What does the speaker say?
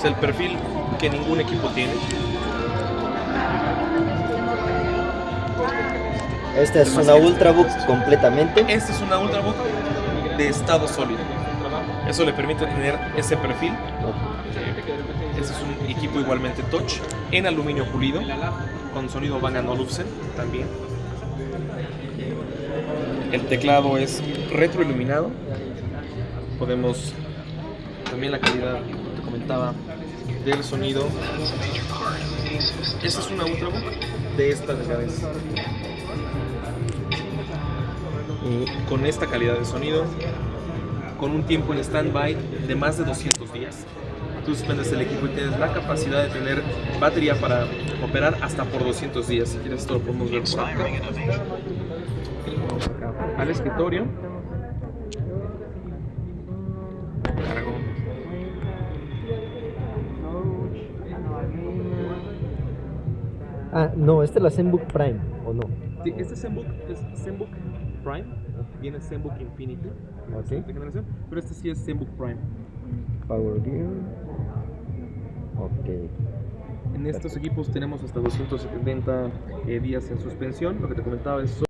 Es el perfil que ningún equipo tiene. Esta es una Ultrabook completamente. Esta es una Ultrabook de estado sólido. Eso le permite tener ese perfil. Este es un equipo igualmente touch en aluminio pulido con sonido Bang Olufsen también. El teclado es retroiluminado. Podemos también la calidad, comentaba, del sonido. Esta es una Ultrabook de esta delgadez. Con esta calidad de sonido, con un tiempo en stand-by de más de 200 días. Tú suspendes el equipo y tienes la capacidad de tener batería para operar hasta por 200 días. Si quieres, esto lo podemos ver por acá al escritorio. Ah, no, esta es la ZenBook Prime, ¿o no? Sí, este ZenBook es ZenBook Prime. Viene ZenBook Infinity, la Ok. siguiente generación, pero este sí es ZenBook Prime. Power Gear. Ok. En estos equipos tenemos hasta 270 eh, días en suspensión. Lo que te comentaba es